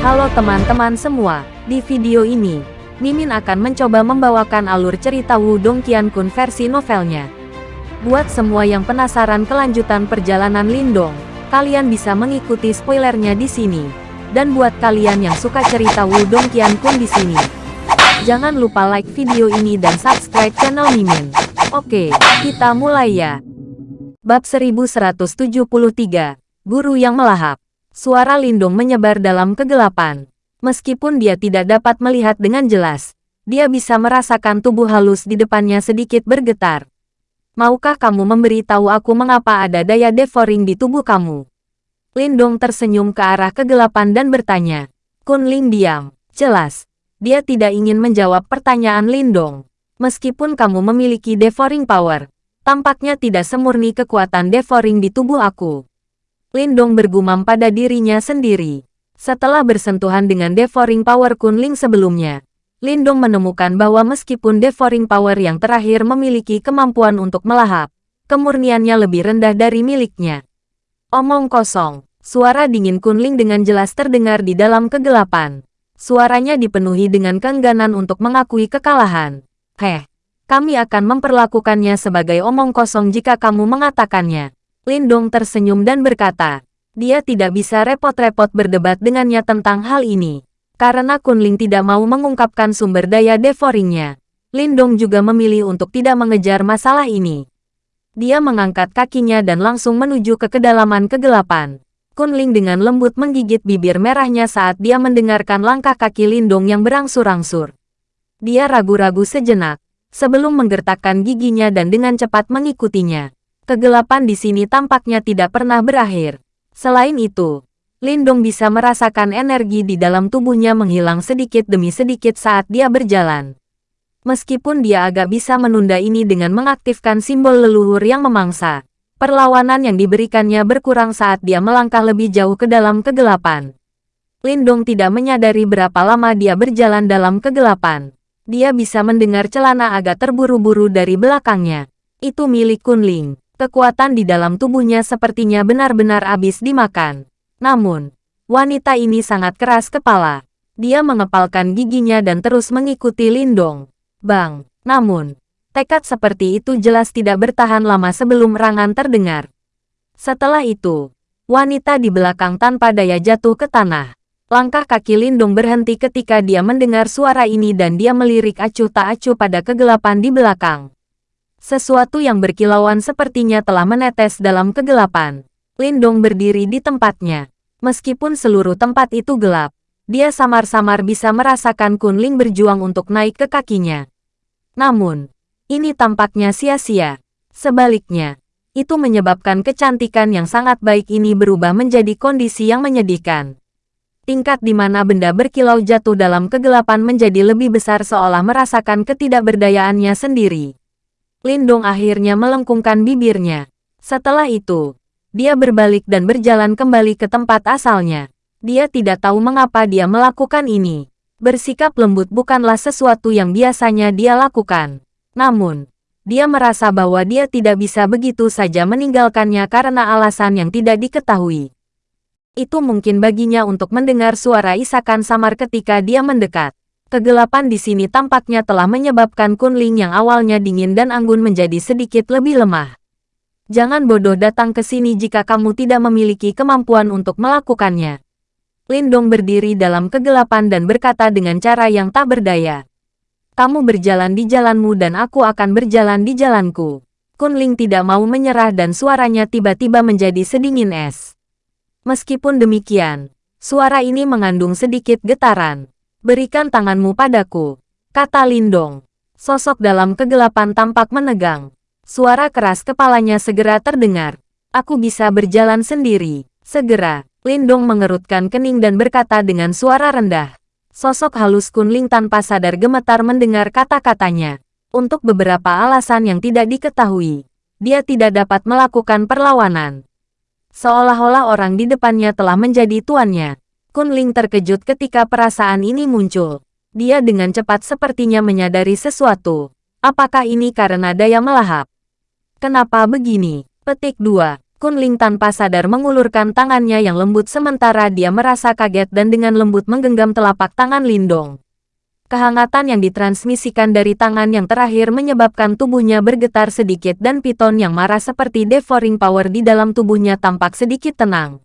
Halo teman-teman semua, di video ini, Mimin akan mencoba membawakan alur cerita Wudong Qiankun versi novelnya. Buat semua yang penasaran kelanjutan perjalanan Lindong, kalian bisa mengikuti spoilernya di sini. Dan buat kalian yang suka cerita Wudong Qiankun di sini, jangan lupa like video ini dan subscribe channel Mimin. Oke, kita mulai ya. Bab 1173, Guru yang Melahap. Suara Lindung menyebar dalam kegelapan. Meskipun dia tidak dapat melihat dengan jelas, dia bisa merasakan tubuh halus di depannya sedikit bergetar. Maukah kamu memberitahu aku mengapa ada daya devouring di tubuh kamu? Lindong tersenyum ke arah kegelapan dan bertanya. Kunling diam. Jelas, dia tidak ingin menjawab pertanyaan Lindong. Meskipun kamu memiliki devouring power, Tampaknya tidak semurni kekuatan devouring di tubuh aku. Lindong bergumam pada dirinya sendiri. Setelah bersentuhan dengan devouring power Kunling sebelumnya, Lindong menemukan bahwa meskipun devouring power yang terakhir memiliki kemampuan untuk melahap, kemurniannya lebih rendah dari miliknya. Omong kosong, suara dingin Kunling dengan jelas terdengar di dalam kegelapan. Suaranya dipenuhi dengan keengganan untuk mengakui kekalahan. Heh, kami akan memperlakukannya sebagai omong kosong jika kamu mengatakannya. Lindong tersenyum dan berkata, dia tidak bisa repot-repot berdebat dengannya tentang hal ini. Karena Kunling tidak mau mengungkapkan sumber daya devouringnya. Lindong juga memilih untuk tidak mengejar masalah ini. Dia mengangkat kakinya dan langsung menuju ke kedalaman kegelapan. Kunling dengan lembut menggigit bibir merahnya saat dia mendengarkan langkah kaki Lindong yang berangsur-angsur. Dia ragu-ragu sejenak, sebelum menggertakkan giginya dan dengan cepat mengikutinya. Kegelapan di sini tampaknya tidak pernah berakhir. Selain itu, Lindong bisa merasakan energi di dalam tubuhnya menghilang sedikit demi sedikit saat dia berjalan. Meskipun dia agak bisa menunda ini dengan mengaktifkan simbol leluhur yang memangsa, perlawanan yang diberikannya berkurang saat dia melangkah lebih jauh ke dalam kegelapan. Lindong tidak menyadari berapa lama dia berjalan dalam kegelapan dia bisa mendengar celana agak terburu-buru dari belakangnya. Itu milik Kunling. Kekuatan di dalam tubuhnya sepertinya benar-benar habis dimakan. Namun, wanita ini sangat keras kepala. Dia mengepalkan giginya dan terus mengikuti Lindong. Bang, namun, tekad seperti itu jelas tidak bertahan lama sebelum rangan terdengar. Setelah itu, wanita di belakang tanpa daya jatuh ke tanah. Langkah kaki Lindung berhenti ketika dia mendengar suara ini dan dia melirik acuh tak acuh pada kegelapan di belakang. Sesuatu yang berkilauan sepertinya telah menetes dalam kegelapan. Lindong berdiri di tempatnya. Meskipun seluruh tempat itu gelap, dia samar-samar bisa merasakan Kunling berjuang untuk naik ke kakinya. Namun, ini tampaknya sia-sia. Sebaliknya, itu menyebabkan kecantikan yang sangat baik ini berubah menjadi kondisi yang menyedihkan tingkat di mana benda berkilau jatuh dalam kegelapan menjadi lebih besar seolah merasakan ketidakberdayaannya sendiri. Lindong akhirnya melengkungkan bibirnya. Setelah itu, dia berbalik dan berjalan kembali ke tempat asalnya. Dia tidak tahu mengapa dia melakukan ini. Bersikap lembut bukanlah sesuatu yang biasanya dia lakukan. Namun, dia merasa bahwa dia tidak bisa begitu saja meninggalkannya karena alasan yang tidak diketahui. Itu mungkin baginya untuk mendengar suara isakan samar ketika dia mendekat. Kegelapan di sini tampaknya telah menyebabkan Kunling yang awalnya dingin dan anggun menjadi sedikit lebih lemah. Jangan bodoh datang ke sini jika kamu tidak memiliki kemampuan untuk melakukannya. Lindong berdiri dalam kegelapan dan berkata dengan cara yang tak berdaya. Kamu berjalan di jalanmu dan aku akan berjalan di jalanku. Kunling tidak mau menyerah dan suaranya tiba-tiba menjadi sedingin es. Meskipun demikian, suara ini mengandung sedikit getaran. Berikan tanganmu padaku, kata Lindong. Sosok dalam kegelapan tampak menegang. Suara keras kepalanya segera terdengar. Aku bisa berjalan sendiri. Segera, Lindong mengerutkan kening dan berkata dengan suara rendah. Sosok halus Kunling tanpa sadar gemetar mendengar kata-katanya. Untuk beberapa alasan yang tidak diketahui, dia tidak dapat melakukan perlawanan. Seolah-olah orang di depannya telah menjadi tuannya. Kunling terkejut ketika perasaan ini muncul. Dia dengan cepat sepertinya menyadari sesuatu. Apakah ini karena daya melahap? Kenapa begini? Petik 2. Kunling tanpa sadar mengulurkan tangannya yang lembut sementara dia merasa kaget dan dengan lembut menggenggam telapak tangan Lindong. Kehangatan yang ditransmisikan dari tangan yang terakhir menyebabkan tubuhnya bergetar sedikit dan piton yang marah seperti devouring power di dalam tubuhnya tampak sedikit tenang.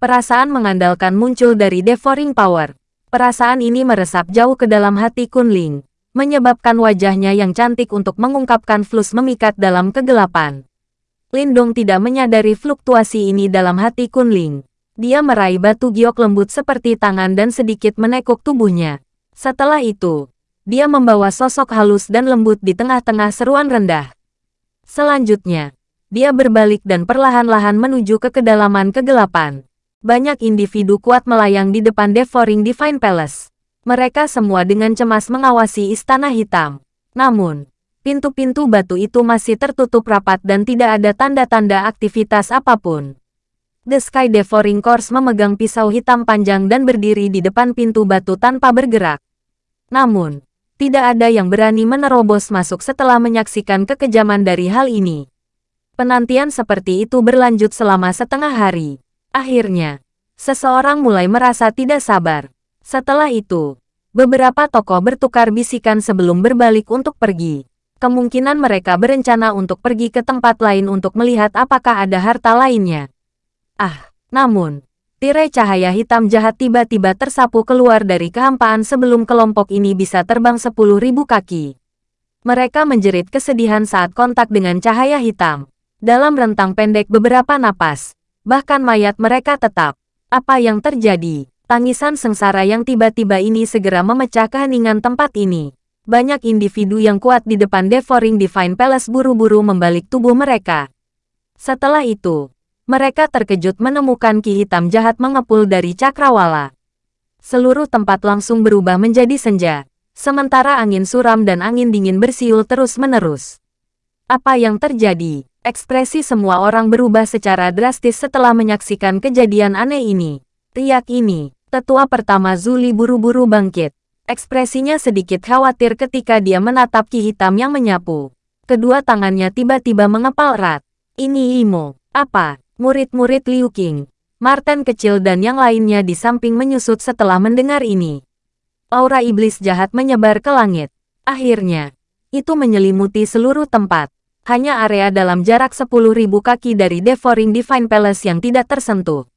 Perasaan mengandalkan muncul dari devouring power. Perasaan ini meresap jauh ke dalam hati Kunling, menyebabkan wajahnya yang cantik untuk mengungkapkan flus memikat dalam kegelapan. Lindong tidak menyadari fluktuasi ini dalam hati Kunling. Dia meraih batu giok lembut seperti tangan dan sedikit menekuk tubuhnya. Setelah itu, dia membawa sosok halus dan lembut di tengah-tengah seruan rendah. Selanjutnya, dia berbalik dan perlahan-lahan menuju ke kedalaman kegelapan. Banyak individu kuat melayang di depan Devouring Divine Palace. Mereka semua dengan cemas mengawasi istana hitam. Namun, pintu-pintu batu itu masih tertutup rapat dan tidak ada tanda-tanda aktivitas apa pun. The Sky Devouring Corps memegang pisau hitam panjang dan berdiri di depan pintu batu tanpa bergerak. Namun, tidak ada yang berani menerobos masuk setelah menyaksikan kekejaman dari hal ini. Penantian seperti itu berlanjut selama setengah hari. Akhirnya, seseorang mulai merasa tidak sabar. Setelah itu, beberapa tokoh bertukar bisikan sebelum berbalik untuk pergi. Kemungkinan mereka berencana untuk pergi ke tempat lain untuk melihat apakah ada harta lainnya. Ah, namun, Tirai cahaya hitam jahat tiba-tiba tersapu keluar dari kehampaan sebelum kelompok ini bisa terbang sepuluh ribu kaki. Mereka menjerit kesedihan saat kontak dengan cahaya hitam. Dalam rentang pendek beberapa napas, bahkan mayat mereka tetap. Apa yang terjadi? Tangisan sengsara yang tiba-tiba ini segera memecah keheningan tempat ini. Banyak individu yang kuat di depan Devouring Divine Palace buru-buru membalik tubuh mereka. Setelah itu, mereka terkejut menemukan ki hitam jahat mengepul dari cakrawala. Seluruh tempat langsung berubah menjadi senja, sementara angin suram dan angin dingin bersiul terus-menerus. Apa yang terjadi? Ekspresi semua orang berubah secara drastis setelah menyaksikan kejadian aneh ini. Riak ini, tetua pertama Zuli buru-buru bangkit. Ekspresinya sedikit khawatir ketika dia menatap ki hitam yang menyapu. Kedua tangannya tiba-tiba mengepal erat. Ini Imo. Apa? murid-murid Liu Qing, Martin kecil dan yang lainnya di samping menyusut setelah mendengar ini. Aura iblis jahat menyebar ke langit. Akhirnya, itu menyelimuti seluruh tempat. Hanya area dalam jarak 10.000 kaki dari Devouring Divine Palace yang tidak tersentuh.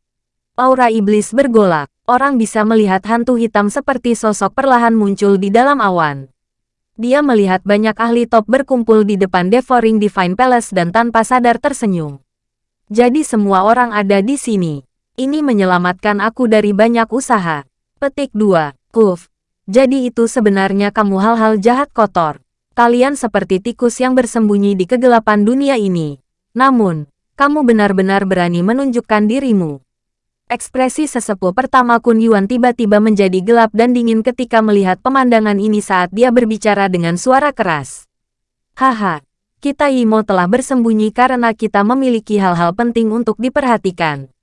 Aura iblis bergolak. Orang bisa melihat hantu hitam seperti sosok perlahan muncul di dalam awan. Dia melihat banyak ahli top berkumpul di depan Devouring Divine Palace dan tanpa sadar tersenyum. Jadi semua orang ada di sini. Ini menyelamatkan aku dari banyak usaha. Petik 2. Kuf. Jadi itu sebenarnya kamu hal-hal jahat kotor. Kalian seperti tikus yang bersembunyi di kegelapan dunia ini. Namun, kamu benar-benar berani menunjukkan dirimu. Ekspresi sesepuh pertama Kun Yuan tiba-tiba menjadi gelap dan dingin ketika melihat pemandangan ini saat dia berbicara dengan suara keras. Haha, kita Imo telah bersembunyi karena kita memiliki hal-hal penting untuk diperhatikan.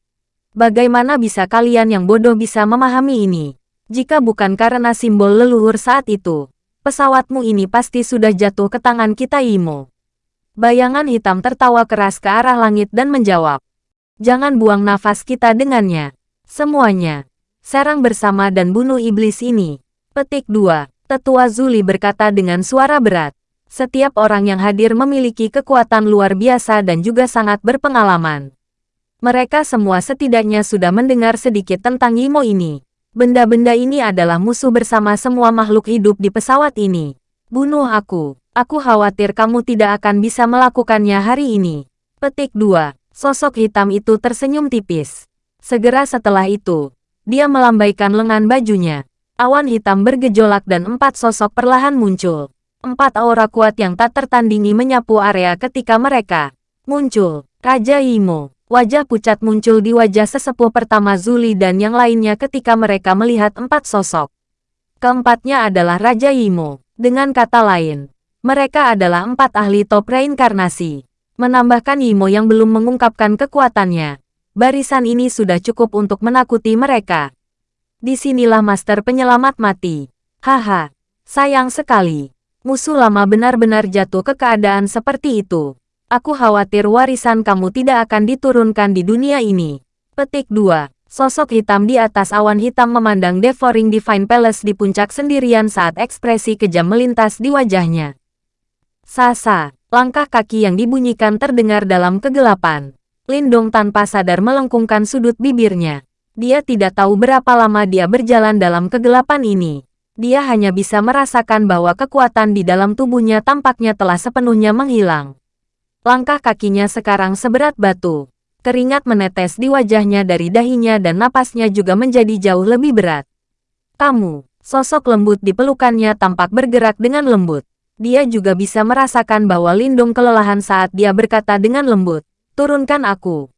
Bagaimana bisa kalian yang bodoh bisa memahami ini? Jika bukan karena simbol leluhur saat itu, pesawatmu ini pasti sudah jatuh ke tangan kita Imo. Bayangan hitam tertawa keras ke arah langit dan menjawab. Jangan buang nafas kita dengannya. Semuanya. Serang bersama dan bunuh iblis ini. Petik 2. Tetua Zuli berkata dengan suara berat. Setiap orang yang hadir memiliki kekuatan luar biasa dan juga sangat berpengalaman. Mereka semua setidaknya sudah mendengar sedikit tentang Yimo ini. Benda-benda ini adalah musuh bersama semua makhluk hidup di pesawat ini. Bunuh aku. Aku khawatir kamu tidak akan bisa melakukannya hari ini. Petik 2. Sosok hitam itu tersenyum tipis. Segera setelah itu, dia melambaikan lengan bajunya. Awan hitam bergejolak dan empat sosok perlahan muncul. Empat aura kuat yang tak tertandingi menyapu area ketika mereka muncul. Raja Imo, wajah pucat muncul di wajah sesepuh pertama Zuli dan yang lainnya ketika mereka melihat empat sosok. Keempatnya adalah Raja Imo. Dengan kata lain, mereka adalah empat ahli top reinkarnasi. Menambahkan Imo yang belum mengungkapkan kekuatannya. Barisan ini sudah cukup untuk menakuti mereka. Di sinilah Master Penyelamat mati. Haha, sayang sekali. Musuh lama benar-benar jatuh ke keadaan seperti itu. Aku khawatir warisan kamu tidak akan diturunkan di dunia ini. Petik 2. Sosok hitam di atas awan hitam memandang Devouring Divine Palace di puncak sendirian saat ekspresi kejam melintas di wajahnya. Sasa, langkah kaki yang dibunyikan terdengar dalam kegelapan. Lindong tanpa sadar melengkungkan sudut bibirnya. Dia tidak tahu berapa lama dia berjalan dalam kegelapan ini. Dia hanya bisa merasakan bahwa kekuatan di dalam tubuhnya tampaknya telah sepenuhnya menghilang. Langkah kakinya sekarang seberat batu. Keringat menetes di wajahnya dari dahinya dan napasnya juga menjadi jauh lebih berat. Kamu, sosok lembut di pelukannya tampak bergerak dengan lembut. Dia juga bisa merasakan bahwa Lindung kelelahan saat dia berkata dengan lembut, turunkan aku.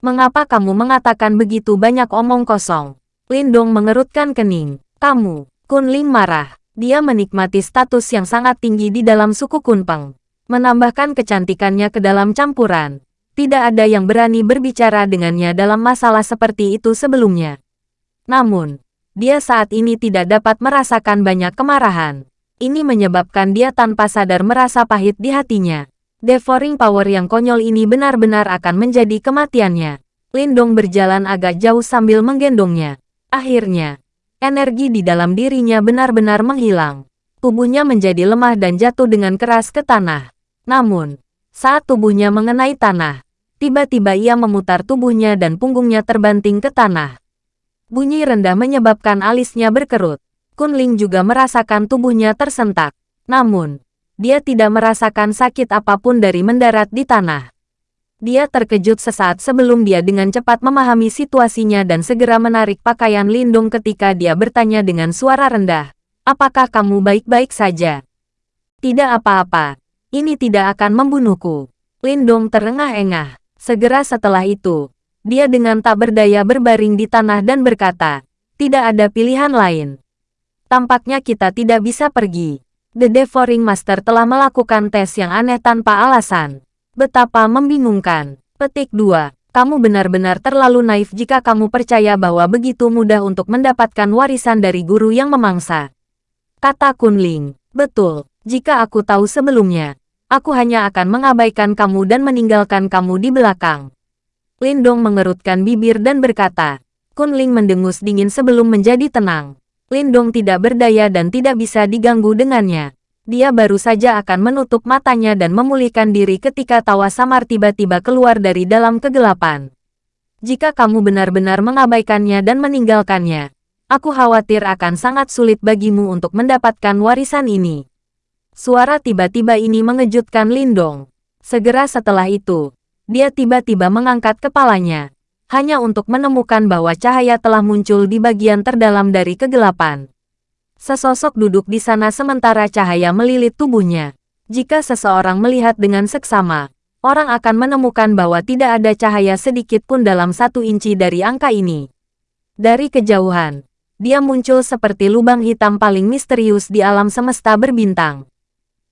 Mengapa kamu mengatakan begitu banyak omong kosong? Lindong mengerutkan kening. Kamu, Kunling marah. Dia menikmati status yang sangat tinggi di dalam suku Kunpeng. Menambahkan kecantikannya ke dalam campuran. Tidak ada yang berani berbicara dengannya dalam masalah seperti itu sebelumnya. Namun, dia saat ini tidak dapat merasakan banyak kemarahan. Ini menyebabkan dia tanpa sadar merasa pahit di hatinya. Devouring power yang konyol ini benar-benar akan menjadi kematiannya. Lindong berjalan agak jauh sambil menggendongnya. Akhirnya, energi di dalam dirinya benar-benar menghilang. Tubuhnya menjadi lemah dan jatuh dengan keras ke tanah. Namun, saat tubuhnya mengenai tanah, tiba-tiba ia memutar tubuhnya dan punggungnya terbanting ke tanah. Bunyi rendah menyebabkan alisnya berkerut. Kunling juga merasakan tubuhnya tersentak. Namun, dia tidak merasakan sakit apa pun dari mendarat di tanah. Dia terkejut sesaat sebelum dia dengan cepat memahami situasinya dan segera menarik pakaian lindung ketika dia bertanya dengan suara rendah. Apakah kamu baik-baik saja? Tidak apa-apa, ini tidak akan membunuhku. Lindong terengah-engah. Segera setelah itu, dia dengan tak berdaya berbaring di tanah dan berkata, tidak ada pilihan lain. Tampaknya kita tidak bisa pergi. The Devouring Master telah melakukan tes yang aneh tanpa alasan. Betapa membingungkan. Petik 2. Kamu benar-benar terlalu naif jika kamu percaya bahwa begitu mudah untuk mendapatkan warisan dari guru yang memangsa. Kata Kunling. Betul, jika aku tahu sebelumnya, aku hanya akan mengabaikan kamu dan meninggalkan kamu di belakang. Lindong mengerutkan bibir dan berkata, Kunling mendengus dingin sebelum menjadi tenang. Lindong tidak berdaya dan tidak bisa diganggu dengannya. Dia baru saja akan menutup matanya dan memulihkan diri ketika tawa samar tiba-tiba keluar dari dalam kegelapan. Jika kamu benar-benar mengabaikannya dan meninggalkannya, aku khawatir akan sangat sulit bagimu untuk mendapatkan warisan ini. Suara tiba-tiba ini mengejutkan Lindong. Segera setelah itu, dia tiba-tiba mengangkat kepalanya, hanya untuk menemukan bahwa cahaya telah muncul di bagian terdalam dari kegelapan. Sesosok duduk di sana sementara cahaya melilit tubuhnya. Jika seseorang melihat dengan seksama, orang akan menemukan bahwa tidak ada cahaya sedikit pun dalam satu inci dari angka ini. Dari kejauhan, dia muncul seperti lubang hitam paling misterius di alam semesta berbintang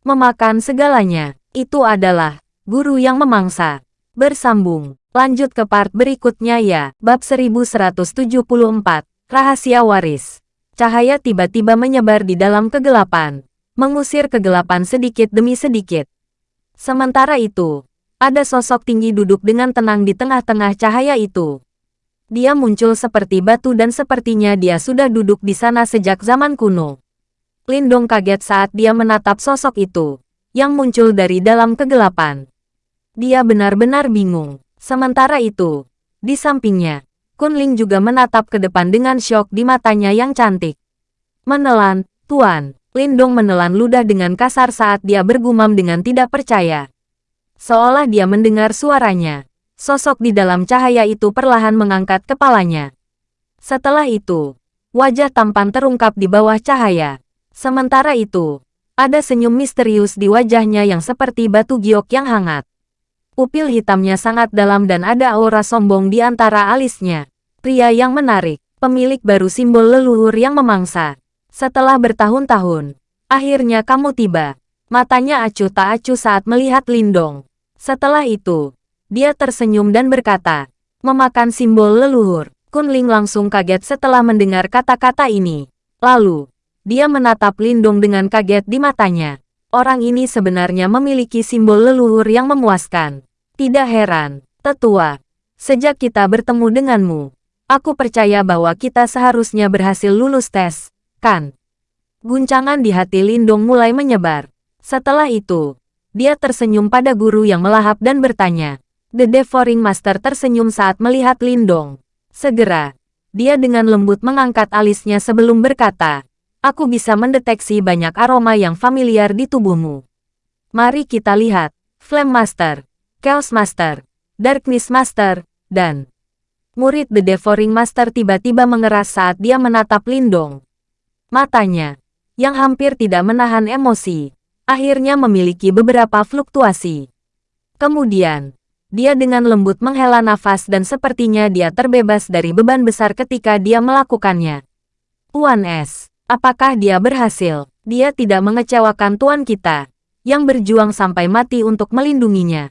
memakan segalanya. Itu adalah guru yang memangsa. Bersambung. Lanjut ke part berikutnya ya. Bab 1174. Rahasia Waris. Cahaya tiba-tiba menyebar di dalam kegelapan. Mengusir kegelapan sedikit demi sedikit. Sementara itu, ada sosok tinggi duduk dengan tenang di tengah-tengah cahaya itu. Dia muncul seperti batu dan sepertinya dia sudah duduk di sana sejak zaman kuno. Lindong kaget saat dia menatap sosok itu, yang muncul dari dalam kegelapan. Dia benar-benar bingung. Sementara itu, di sampingnya, Kunling juga menatap ke depan dengan syok di matanya yang cantik. Menelan, Tuan. Lindong menelan ludah dengan kasar saat dia bergumam dengan tidak percaya. Seolah dia mendengar suaranya. Sosok di dalam cahaya itu perlahan mengangkat kepalanya. Setelah itu, wajah tampan terungkap di bawah cahaya. Sementara itu, ada senyum misterius di wajahnya yang seperti batu giok yang hangat. Pupil hitamnya sangat dalam dan ada aura sombong di antara alisnya. Pria yang menarik, pemilik baru simbol leluhur yang memangsa. Setelah bertahun-tahun, akhirnya kamu tiba. Matanya acuh tak acuh saat melihat Lindong. Setelah itu, dia tersenyum dan berkata, memakan simbol leluhur. Kunling langsung kaget setelah mendengar kata-kata ini. Lalu, dia menatap Lindung dengan kaget di matanya. Orang ini sebenarnya memiliki simbol leluhur yang memuaskan. Tidak heran, tetua. Sejak kita bertemu denganmu, aku percaya bahwa kita seharusnya berhasil lulus tes, kan? Guncangan di hati Lindong mulai menyebar. Setelah itu, dia tersenyum pada guru yang melahap dan bertanya. The Devouring Master tersenyum saat melihat Lindong. Segera, dia dengan lembut mengangkat alisnya sebelum berkata, Aku bisa mendeteksi banyak aroma yang familiar di tubuhmu. Mari kita lihat, Flame Master, Chaos Master, Darkness Master, dan murid The Devouring Master tiba-tiba mengeras saat dia menatap Lindong. Matanya, yang hampir tidak menahan emosi, akhirnya memiliki beberapa fluktuasi. Kemudian, dia dengan lembut menghela nafas dan sepertinya dia terbebas dari beban besar ketika dia melakukannya. Tuan S, apakah dia berhasil? Dia tidak mengecewakan tuan kita, yang berjuang sampai mati untuk melindunginya.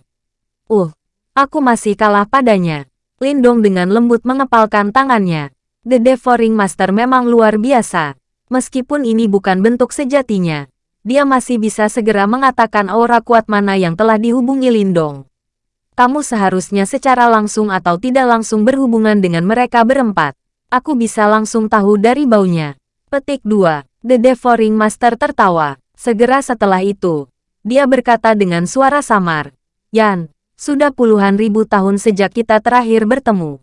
Uh, aku masih kalah padanya. Lindong dengan lembut mengepalkan tangannya. The Devouring Master memang luar biasa. Meskipun ini bukan bentuk sejatinya, dia masih bisa segera mengatakan aura kuat mana yang telah dihubungi Lindong kamu seharusnya secara langsung atau tidak langsung berhubungan dengan mereka berempat. Aku bisa langsung tahu dari baunya. Petik 2. The Devouring Master tertawa. Segera setelah itu, dia berkata dengan suara samar. Yan, sudah puluhan ribu tahun sejak kita terakhir bertemu.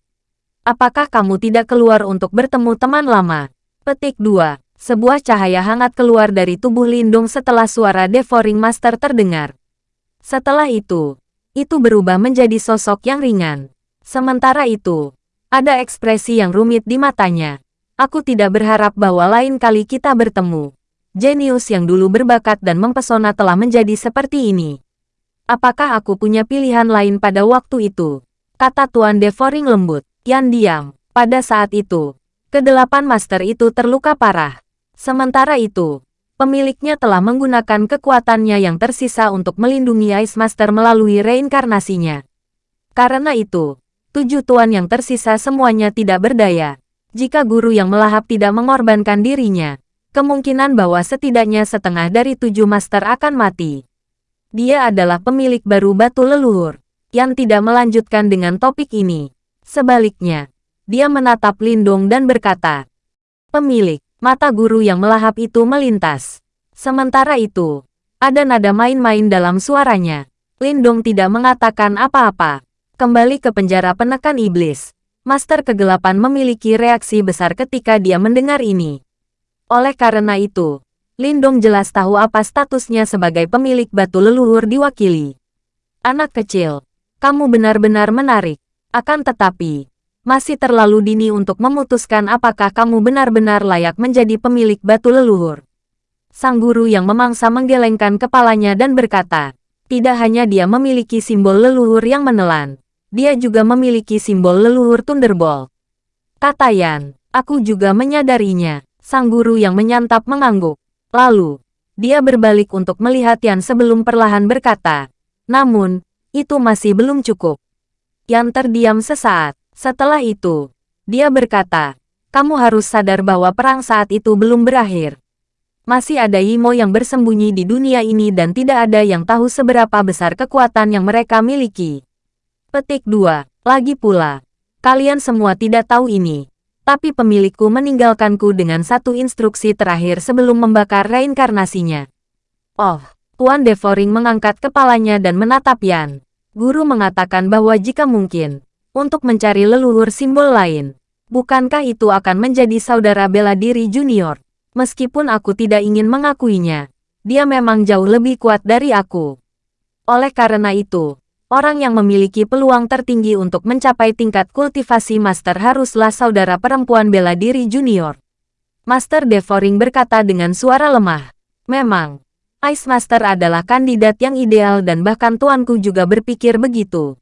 Apakah kamu tidak keluar untuk bertemu teman lama? Petik 2. Sebuah cahaya hangat keluar dari tubuh Lindung setelah suara Devouring Master terdengar. Setelah itu, itu berubah menjadi sosok yang ringan. Sementara itu, ada ekspresi yang rumit di matanya. Aku tidak berharap bahwa lain kali kita bertemu. Jenius yang dulu berbakat dan mempesona telah menjadi seperti ini. Apakah aku punya pilihan lain pada waktu itu? Kata Tuan Devouring lembut. Yan diam. Pada saat itu, kedelapan master itu terluka parah. Sementara itu, pemiliknya telah menggunakan kekuatannya yang tersisa untuk melindungi Ice Master melalui reinkarnasinya. Karena itu, tujuh tuan yang tersisa semuanya tidak berdaya. Jika guru yang melahap tidak mengorbankan dirinya, kemungkinan bahwa setidaknya setengah dari tujuh master akan mati. Dia adalah pemilik baru batu leluhur, yang tidak melanjutkan dengan topik ini. Sebaliknya, dia menatap Lindong dan berkata, Pemilik, Mata guru yang melahap itu melintas. Sementara itu, ada nada main-main dalam suaranya. Lindong tidak mengatakan apa-apa. Kembali ke penjara penekan iblis. Master kegelapan memiliki reaksi besar ketika dia mendengar ini. Oleh karena itu, Lindong jelas tahu apa statusnya sebagai pemilik batu leluhur diwakili. Anak kecil, kamu benar-benar menarik. Akan tetapi, masih terlalu dini untuk memutuskan apakah kamu benar-benar layak menjadi pemilik batu leluhur. Sang guru yang memangsa menggelengkan kepalanya dan berkata, tidak hanya dia memiliki simbol leluhur yang menelan, dia juga memiliki simbol leluhur Thunderbolt. Kata Yan, aku juga menyadarinya, sang guru yang menyantap mengangguk. Lalu, dia berbalik untuk melihat Yan sebelum perlahan berkata, namun, itu masih belum cukup. Yan terdiam sesaat. Setelah itu, dia berkata, kamu harus sadar bahwa perang saat itu belum berakhir. Masih ada Imo yang bersembunyi di dunia ini dan tidak ada yang tahu seberapa besar kekuatan yang mereka miliki. Petik 2. Lagi pula, kalian semua tidak tahu ini, tapi pemilikku meninggalkanku dengan satu instruksi terakhir sebelum membakar reinkarnasinya. Oh, Tuan Devouring mengangkat kepalanya dan menatap Yan. Guru mengatakan bahwa jika mungkin, untuk mencari leluhur simbol lain. Bukankah itu akan menjadi saudara bela diri junior? Meskipun aku tidak ingin mengakuinya, dia memang jauh lebih kuat dari aku. Oleh karena itu, orang yang memiliki peluang tertinggi untuk mencapai tingkat kultivasi master haruslah saudara perempuan bela diri junior. Master Devouring berkata dengan suara lemah. Memang, Ice Master adalah kandidat yang ideal dan bahkan tuanku juga berpikir begitu.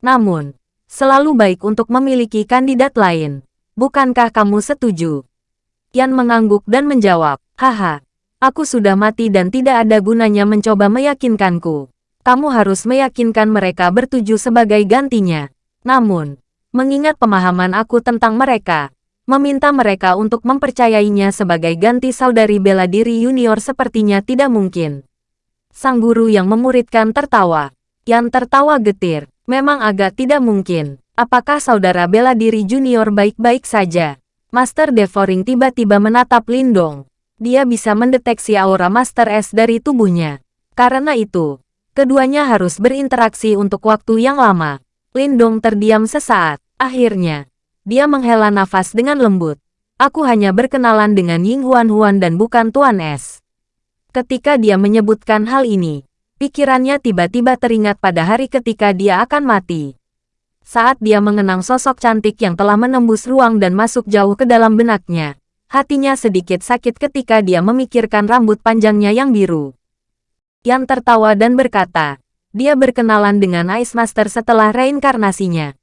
Namun, Selalu baik untuk memiliki kandidat lain. Bukankah kamu setuju? Yan mengangguk dan menjawab, Haha, aku sudah mati dan tidak ada gunanya mencoba meyakinkanku. Kamu harus meyakinkan mereka bertuju sebagai gantinya. Namun, mengingat pemahaman aku tentang mereka, meminta mereka untuk mempercayainya sebagai ganti saudari bela diri junior sepertinya tidak mungkin. Sang guru yang memuridkan tertawa. Yan tertawa getir. Memang agak tidak mungkin. Apakah saudara bela diri junior baik-baik saja? Master Devoring tiba-tiba menatap Lindong. Dia bisa mendeteksi aura Master S dari tubuhnya. Karena itu, keduanya harus berinteraksi untuk waktu yang lama. Lindong terdiam sesaat. Akhirnya, dia menghela nafas dengan lembut. Aku hanya berkenalan dengan Ying Huan Huan dan bukan Tuan S. Ketika dia menyebutkan hal ini, pikirannya tiba-tiba teringat pada hari ketika dia akan mati. Saat dia mengenang sosok cantik yang telah menembus ruang dan masuk jauh ke dalam benaknya, hatinya sedikit sakit ketika dia memikirkan rambut panjangnya yang biru. Yang tertawa dan berkata, dia berkenalan dengan Ice Master setelah reinkarnasinya.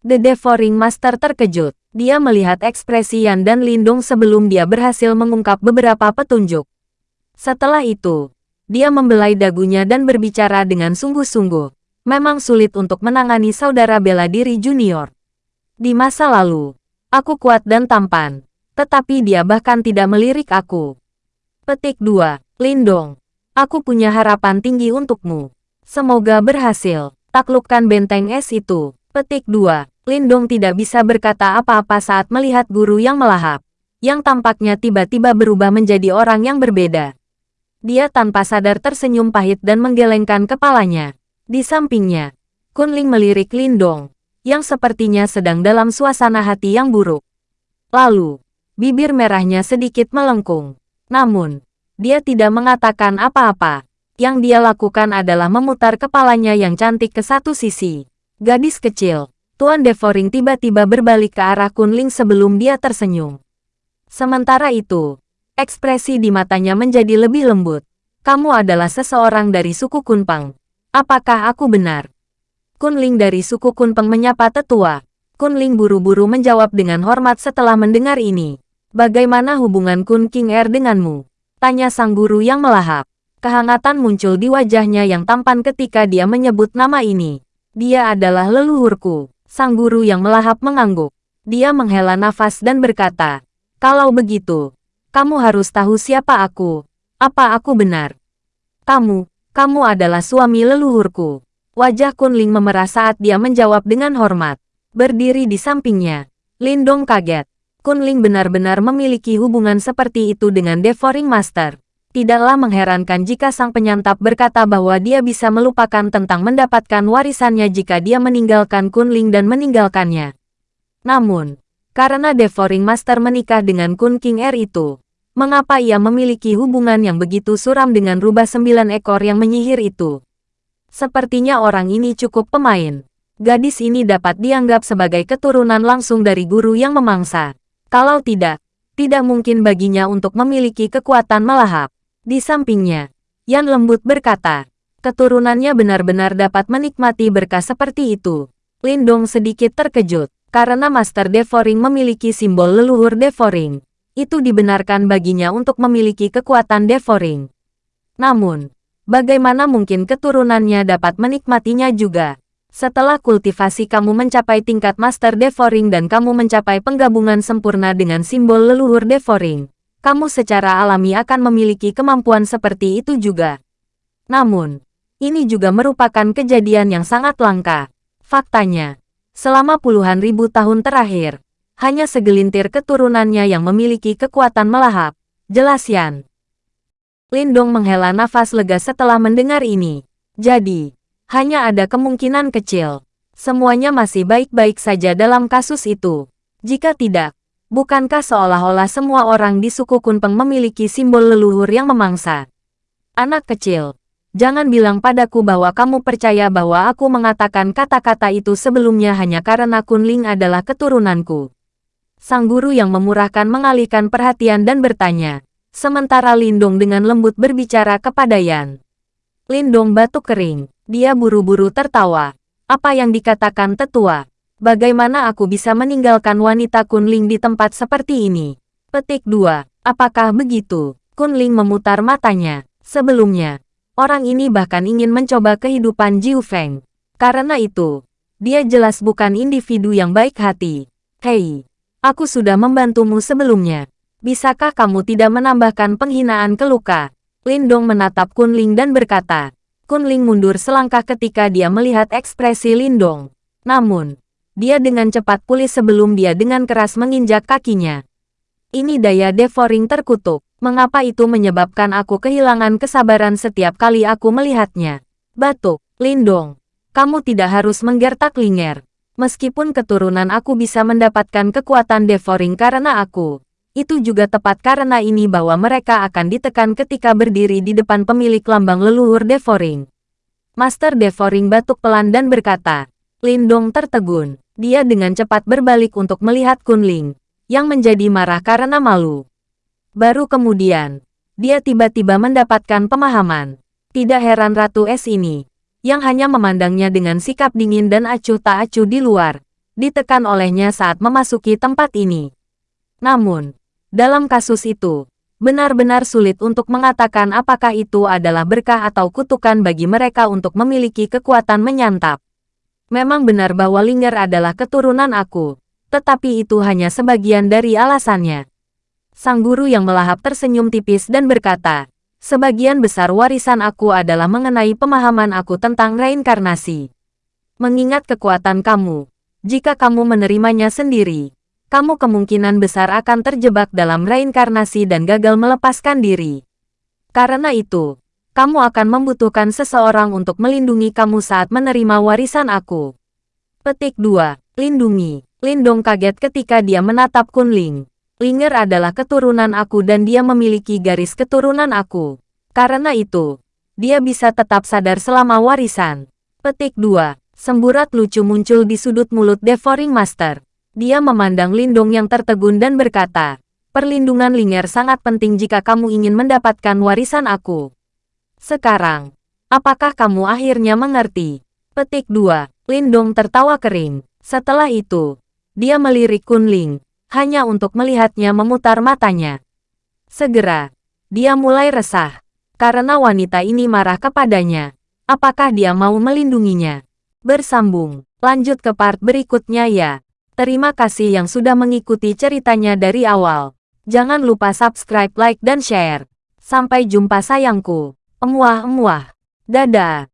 The Devouring Master terkejut. Dia melihat ekspresi Yan dan Lindung sebelum dia berhasil mengungkap beberapa petunjuk. Setelah itu, dia membelai dagunya dan berbicara dengan sungguh-sungguh memang sulit untuk menangani saudara bela diri junior. Di masa lalu, aku kuat dan tampan, tetapi dia bahkan tidak melirik aku. Petik 2. Lindong. Aku punya harapan tinggi untukmu. Semoga berhasil. Taklukkan benteng es itu. Petik 2. Lindong tidak bisa berkata apa-apa saat melihat guru yang melahap, yang tampaknya tiba-tiba berubah menjadi orang yang berbeda. Dia tanpa sadar tersenyum pahit dan menggelengkan kepalanya. Di sampingnya, Kunling melirik Lindong, yang sepertinya sedang dalam suasana hati yang buruk. Lalu, bibir merahnya sedikit melengkung. Namun, dia tidak mengatakan apa-apa. Yang dia lakukan adalah memutar kepalanya yang cantik ke satu sisi. Gadis kecil, Tuan Devoring tiba-tiba berbalik ke arah Kunling sebelum dia tersenyum. Sementara itu, ekspresi di matanya menjadi lebih lembut. Kamu adalah seseorang dari suku Kunpang. Apakah aku benar? Kunling dari suku Kunpeng menyapa tetua. Kunling buru-buru menjawab dengan hormat setelah mendengar ini. Bagaimana hubungan Kun King Er denganmu? Tanya sang guru yang melahap. Kehangatan muncul di wajahnya yang tampan ketika dia menyebut nama ini. Dia adalah leluhurku. Sang guru yang melahap mengangguk. Dia menghela nafas dan berkata, Kalau begitu, kamu harus tahu siapa aku. Apa aku benar? Kamu, kamu adalah suami leluhurku. Wajah Kunling memerah saat dia menjawab dengan hormat. Berdiri di sampingnya, Lindong kaget. Kunling benar-benar memiliki hubungan seperti itu dengan Devouring Master. Tidaklah mengherankan jika sang penyantap berkata bahwa dia bisa melupakan tentang mendapatkan warisannya jika dia meninggalkan Kunling dan meninggalkannya. Namun, karena Devouring Master menikah dengan Kun King Er itu, Mengapa ia memiliki hubungan yang begitu suram dengan rubah sembilan ekor yang menyihir itu? Sepertinya orang ini cukup pemain. Gadis ini dapat dianggap sebagai keturunan langsung dari guru yang memangsa. Kalau tidak, tidak mungkin baginya untuk memiliki kekuatan melahap. Di sampingnya, Yan lembut berkata, keturunannya benar-benar dapat menikmati berkah seperti itu. Lindong sedikit terkejut, karena Master Devouring memiliki simbol leluhur Devouring itu dibenarkan baginya untuk memiliki kekuatan devouring. Namun, bagaimana mungkin keturunannya dapat menikmatinya juga? Setelah kultivasi kamu mencapai tingkat Master Devouring dan kamu mencapai penggabungan sempurna dengan simbol leluhur Devouring, kamu secara alami akan memiliki kemampuan seperti itu juga. Namun, ini juga merupakan kejadian yang sangat langka. Faktanya, selama puluhan ribu tahun terakhir, hanya segelintir keturunannya yang memiliki kekuatan melahap. Jelas Yan. Lindong menghela nafas lega setelah mendengar ini. Jadi, hanya ada kemungkinan kecil. Semuanya masih baik-baik saja dalam kasus itu. Jika tidak, bukankah seolah-olah semua orang di suku Kunpeng memiliki simbol leluhur yang memangsa? Anak kecil, jangan bilang padaku bahwa kamu percaya bahwa aku mengatakan kata-kata itu sebelumnya hanya karena Kunling adalah keturunanku sang guru yang memurahkan mengalihkan perhatian dan bertanya. Sementara Lindong dengan lembut berbicara kepada Yan. Lindong batuk kering. Dia buru-buru tertawa. Apa yang dikatakan tetua? Bagaimana aku bisa meninggalkan wanita Kunling di tempat seperti ini? Petik 2. Apakah begitu? Kunling memutar matanya. Sebelumnya, orang ini bahkan ingin mencoba kehidupan Jiu Feng. Karena itu, dia jelas bukan individu yang baik hati. Hei, Aku sudah membantumu sebelumnya. Bisakah kamu tidak menambahkan penghinaan ke luka? Lindong menatap Kunling dan berkata. Kunling mundur selangkah ketika dia melihat ekspresi Lindong. Namun, dia dengan cepat pulih sebelum dia dengan keras menginjak kakinya. Ini daya devouring terkutuk. Mengapa itu menyebabkan aku kehilangan kesabaran setiap kali aku melihatnya? Batuk, Lindong. Kamu tidak harus menggertak Linger. Meskipun keturunan aku bisa mendapatkan kekuatan devouring karena aku, itu juga tepat karena ini bahwa mereka akan ditekan ketika berdiri di depan pemilik lambang leluhur Devouring. Master Devouring batuk pelan dan berkata, Lindong tertegun. Dia dengan cepat berbalik untuk melihat Kunling, yang menjadi marah karena malu. Baru kemudian, dia tiba-tiba mendapatkan pemahaman. Tidak heran Ratu Es ini, yang hanya memandangnya dengan sikap dingin dan acuh tak acuh di luar, ditekan olehnya saat memasuki tempat ini. Namun, dalam kasus itu, benar-benar sulit untuk mengatakan apakah itu adalah berkah atau kutukan bagi mereka untuk memiliki kekuatan menyantap. Memang benar bahwa Linger adalah keturunan aku, tetapi itu hanya sebagian dari alasannya. Sang guru yang melahap tersenyum tipis dan berkata, sebagian besar warisan aku adalah mengenai pemahaman aku tentang reinkarnasi. Mengingat kekuatan kamu, jika kamu menerimanya sendiri, kamu kemungkinan besar akan terjebak dalam reinkarnasi dan gagal melepaskan diri. Karena itu, kamu akan membutuhkan seseorang untuk melindungi kamu saat menerima warisan aku. Petik 2. Lindungi. Lindong kaget ketika dia menatap Kunling. Linger adalah keturunan aku dan dia memiliki garis keturunan aku. Karena itu, dia bisa tetap sadar selama warisan. Petik 2. Semburat lucu muncul di sudut mulut Devouring Master. Dia memandang Lindong yang tertegun dan berkata, Perlindungan Linger sangat penting jika kamu ingin mendapatkan warisan aku. Sekarang, apakah kamu akhirnya mengerti? Petik 2. Lindong tertawa kering. Setelah itu, dia melirik Kunling, hanya untuk melihatnya memutar matanya. Segera, dia mulai resah, karena wanita ini marah kepadanya. Apakah dia mau melindunginya? Bersambung, lanjut ke part berikutnya ya. Terima kasih yang sudah mengikuti ceritanya dari awal. Jangan lupa subscribe, like, dan share. Sampai jumpa sayangku. Emuah-emuah. Dadah.